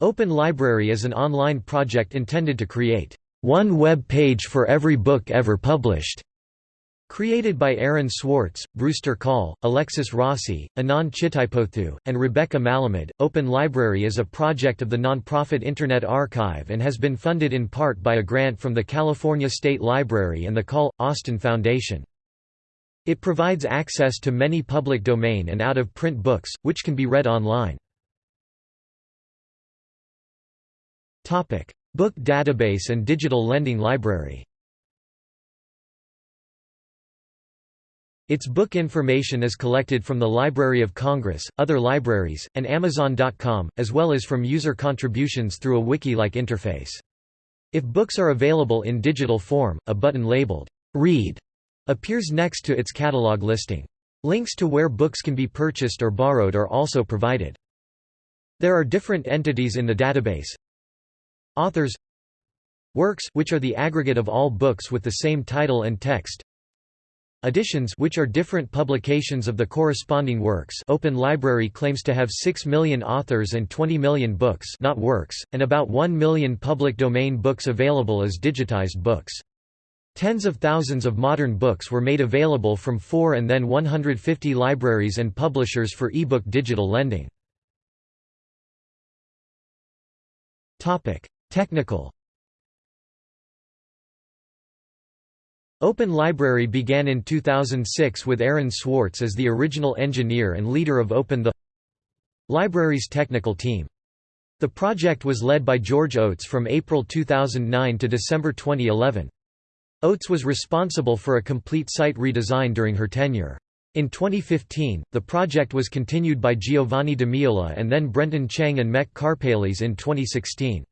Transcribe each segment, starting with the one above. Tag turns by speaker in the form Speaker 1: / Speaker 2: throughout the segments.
Speaker 1: Open Library is an online project intended to create one web page for every book ever published. Created by Aaron Swartz, Brewster Kahle, Alexis Rossi, Anand Chitipothu, and Rebecca Malamud, Open Library is a project of the nonprofit Internet Archive and has been funded in part by a grant from the California State Library and the Kahle Austin Foundation. It provides access to many public domain and out-of-print books, which can be read online. Book database and digital lending library Its book information is collected from the Library of Congress, other libraries, and Amazon.com, as well as from user contributions through a wiki-like interface. If books are available in digital form, a button labeled, Read, appears next to its catalog listing. Links to where books can be purchased or borrowed are also provided. There are different entities in the database. Authors Works which are the aggregate of all books with the same title and text Editions which are different publications of the corresponding works Open Library claims to have 6 million authors and 20 million books not works, and about 1 million public domain books available as digitized books. Tens of thousands of modern books were made available from 4 and then 150 libraries and publishers for ebook digital lending. Technical Open Library began in 2006 with Aaron Swartz as the original engineer and leader of Open the Library's technical team. The project was led by George Oates from April 2009 to December 2011. Oates was responsible for a complete site redesign during her tenure. In 2015, the project was continued by Giovanni Miola and then Brenton Cheng and Mek Karpeles in 2016.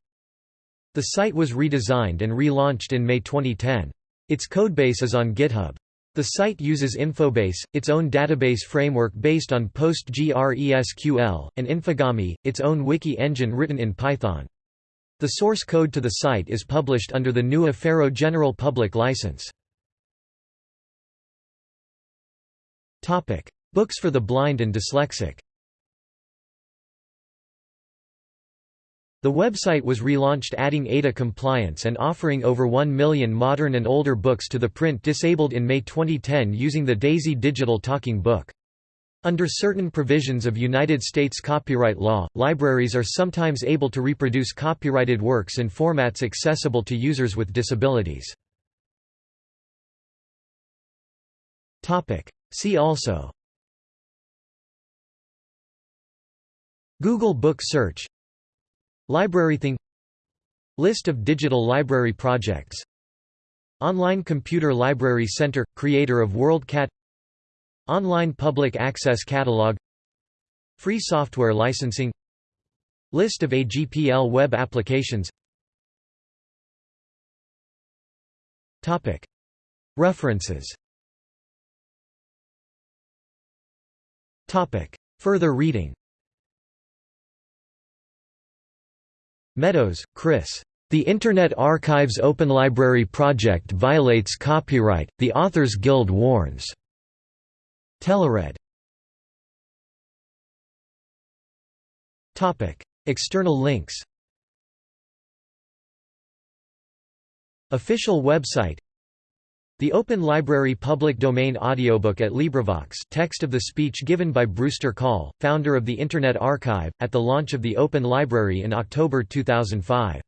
Speaker 1: The site was redesigned and relaunched in May 2010. Its codebase is on GitHub. The site uses Infobase, its own database framework based on PostgreSQL, and Infogami, its own wiki engine written in Python. The source code to the site is published under the GNU Affero General Public License. Books for the blind and dyslexic The website was relaunched adding ADA compliance and offering over 1 million modern and older books to the print disabled in May 2010 using the DAISY digital talking book. Under certain provisions of United States copyright law, libraries are sometimes able to reproduce copyrighted works in formats accessible to users with disabilities. See also Google Book Search LibraryThing List of digital library projects. Online Computer Library Center – creator of WorldCat. Online Public Access Catalog. Free software licensing. List of AGPL web applications. References. Further reading Meadows, Chris. The Internet Archive's Open Library project violates copyright, the Authors Guild warns. TeleRead. External links Official website the Open Library public domain audiobook at LibriVox text of the speech given by Brewster Kahle, founder of the Internet Archive, at the launch of the Open Library in October 2005.